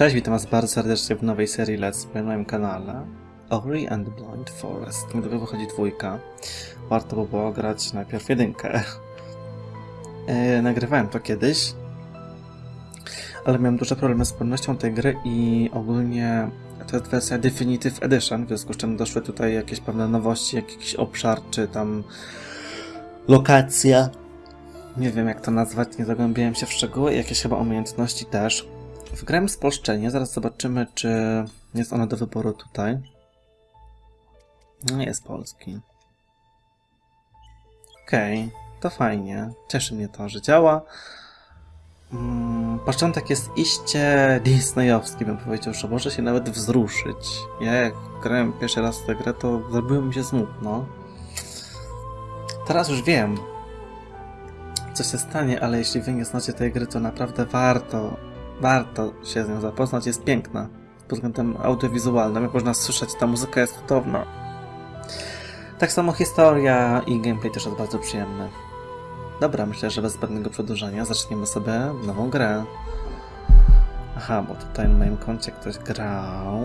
Cześć, witam was bardzo serdecznie w nowej serii Let's Play na moim kanale Ori and the Blind Forest. Niedługo wychodzi dwójka. Warto by było grać najpierw jedynkę. E, nagrywałem to kiedyś, ale miałem duże problemy z płynnością tej gry i ogólnie to jest wersja Definitive Edition, w związku z czym doszły tutaj jakieś pewne nowości, jakiś obszar, czy tam lokacja. Nie wiem jak to nazwać, nie zagłębiałem się w szczegóły, jakieś chyba umiejętności też. Wgrałem spolszczenie, zaraz zobaczymy, czy jest ono do wyboru tutaj. No jest polski. Okej, okay, to fajnie. Cieszy mnie to, że działa. Mm, początek jest iście disneyowski, bym powiedział, że może się nawet wzruszyć. Ja jak grałem pierwszy raz tę grę, to zrobiło mi się smutno. Teraz już wiem, co się stanie, ale jeśli wy nie znacie tej gry, to naprawdę warto warto się z nią zapoznać, jest piękna pod względem audiowizualnym. Jak można słyszeć, ta muzyka jest cudowna. Tak samo historia i gameplay też jest bardzo przyjemny. Dobra, myślę, że bez zbędnego przedłużania zaczniemy sobie nową grę. Aha, bo tutaj na moim koncie ktoś grał.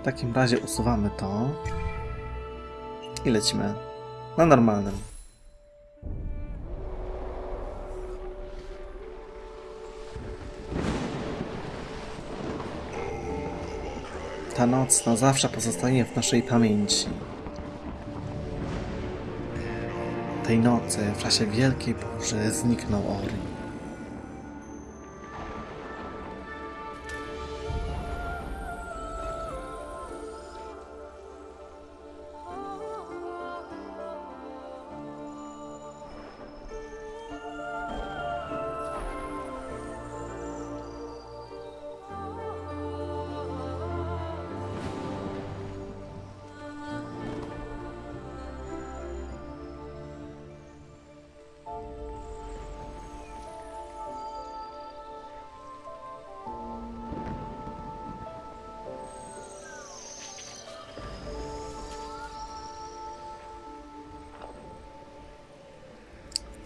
W takim razie usuwamy to i lecimy na normalnym. Ta noc na zawsze pozostanie w naszej pamięci. Tej nocy, w czasie wielkiej burzy, zniknął Ori.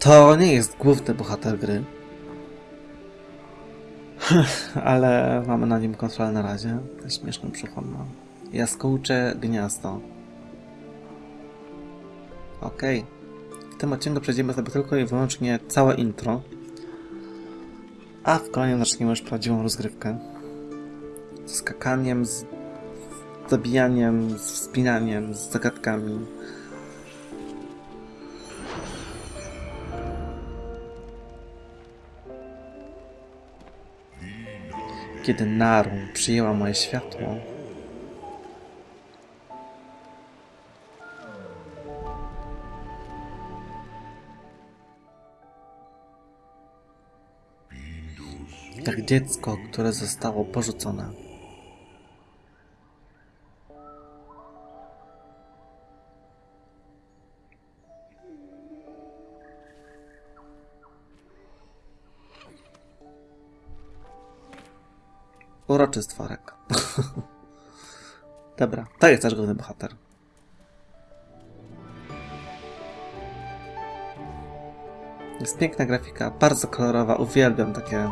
To nie jest główny bohater gry. Ale mamy na nim kontrolę na razie. Śmieszny przychodno. Jaskółcze gniazdo. Okej. Okay. W tym odcinku przejdziemy sobie tylko i wyłącznie całe intro. A w kolejnym zaczniemy już prawdziwą rozgrywkę. Z skakaniem, z zabijaniem, z wspinaniem, z zagadkami. Kiedy Narun przyjęła moje światło, jak dziecko, które zostało porzucone. Uroczy stworek. Dobra, to jest nasz główny bohater. Jest piękna grafika, bardzo kolorowa, uwielbiam takie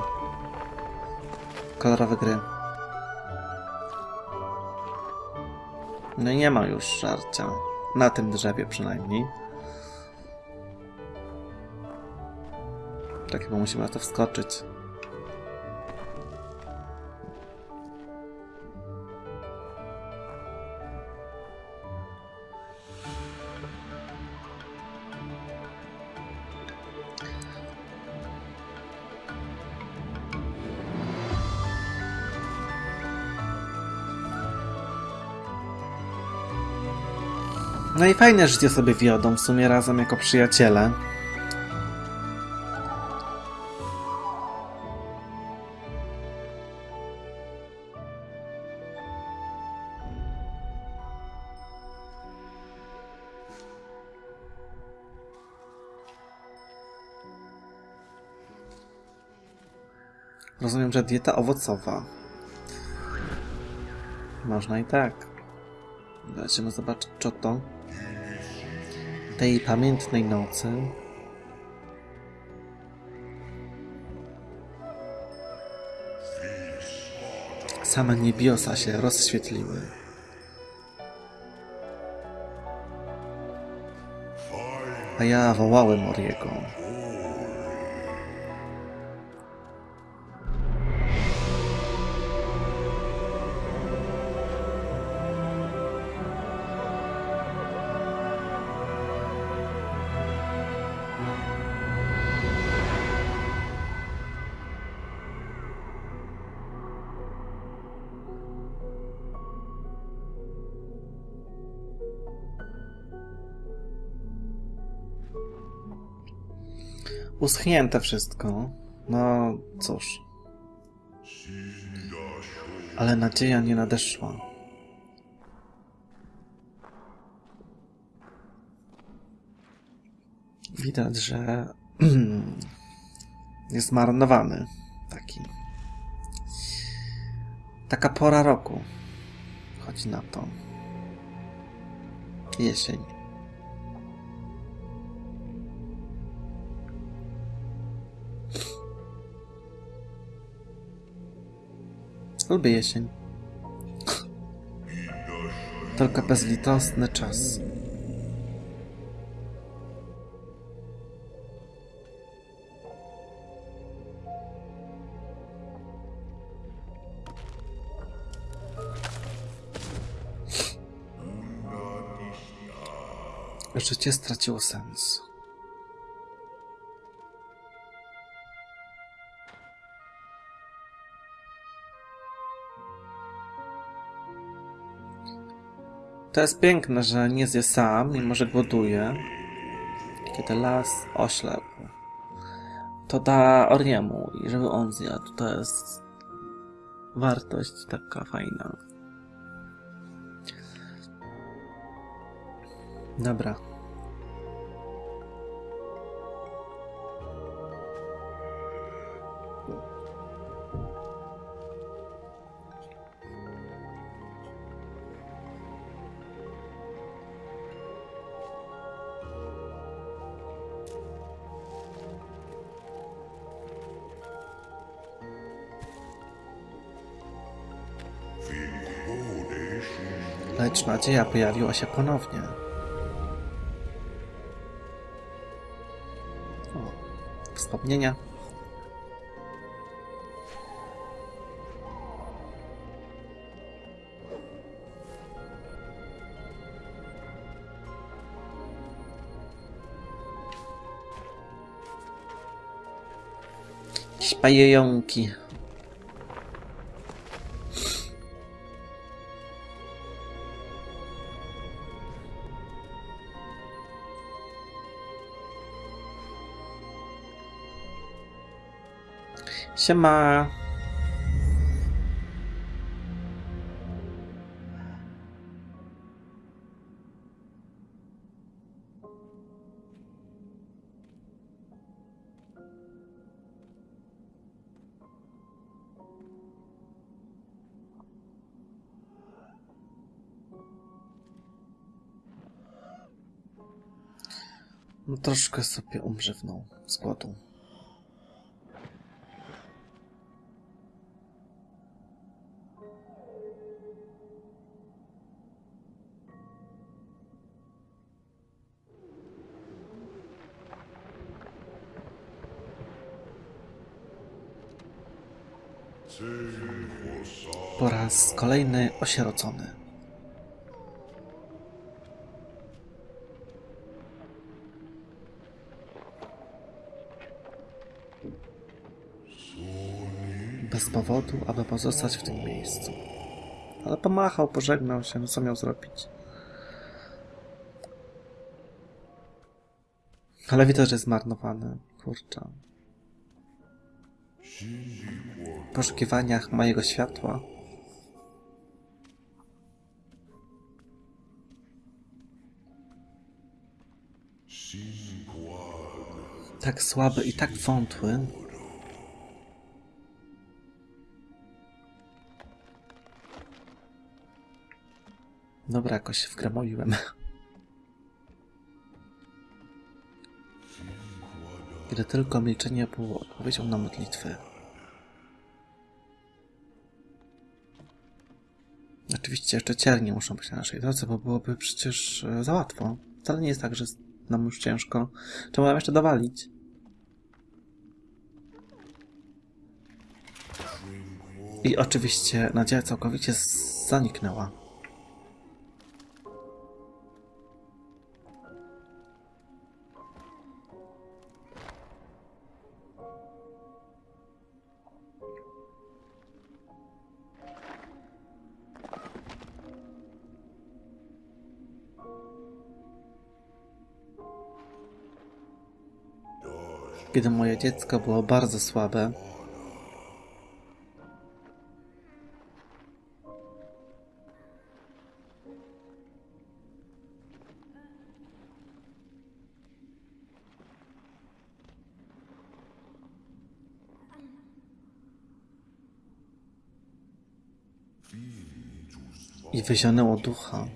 kolorowe gry. No i nie ma już żarcia. Na tym drzewie przynajmniej. Tak chyba musimy na to wskoczyć. No i fajne życie sobie wiodą w sumie razem jako przyjaciele. Rozumiem, że dieta owocowa. Można i tak. Zobaczymy zobaczyć, co to tej pamiętnej nocy same niebiosa się rozświetliły. A ja wołałem Oriego. Uschnięte wszystko. No cóż. Ale nadzieja nie nadeszła. Widać, że jest zmarnowany taki. Taka pora roku. Chodzi na to. Jesień. Lubię jesień. Tylko bezlitosny czas. Życie straciło sens. To jest piękne, że nie zje sam, mimo że głoduje. Kiedy las oślepł. To da Oriemu i żeby on zjadł. To jest wartość taka fajna. Dobra. Lecz nadzieja pojawiła się ponownie. O, wspomnienia. Śpajejąki. Siema. No troszkę sobie umrzywnął z. Po raz kolejny osierocony. Bez powodu, aby pozostać w tym miejscu. Ale pomachał, pożegnał się, no co miał zrobić? Ale widać, że zmarnowany. Kurczę. Poszukiwaniach mojego światła. Tak słaby i tak wątły. Dobra, jakoś się ile tylko milczenie było odpowiedzią na modlitwę. Oczywiście jeszcze ciernie muszą być na naszej drodze, bo byłoby przecież e, za łatwo. Wcale nie jest tak, że nam już ciężko. Trzeba nam jeszcze dowalić. I oczywiście nadzieja całkowicie zaniknęła. Kiedy moje dziecko było bardzo słabe, i wyzionęło ducha.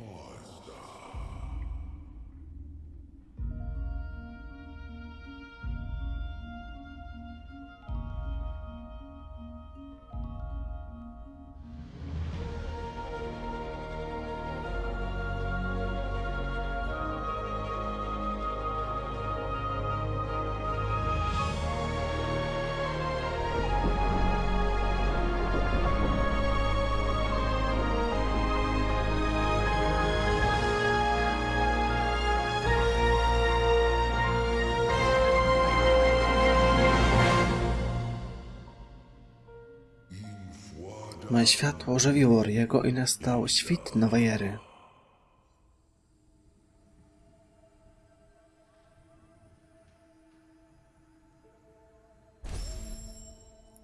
Moje światło ożywiło Riego i nastał świt nowej ery.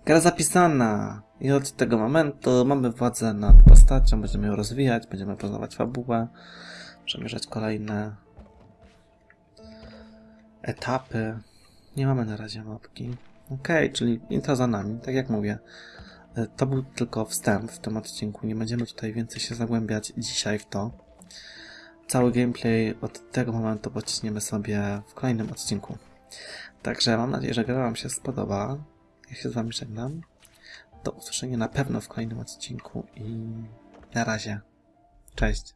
Gra zapisana i od tego momentu mamy władzę nad postacią, będziemy ją rozwijać, będziemy poznawać fabułę, przemierzać kolejne etapy. Nie mamy na razie mapki. Okej, czyli intro za nami, tak jak mówię. E, To był tylko wstęp w tym odcinku. Nie będziemy tutaj więcej się zagłębiać dzisiaj w to. Cały gameplay od tego momentu pociśniemy sobie w kolejnym odcinku. Także mam nadzieję, że gra Wam się spodoba. Ja się z Wami żegnam. Do usłyszenia na pewno w kolejnym odcinku i na razie. Cześć.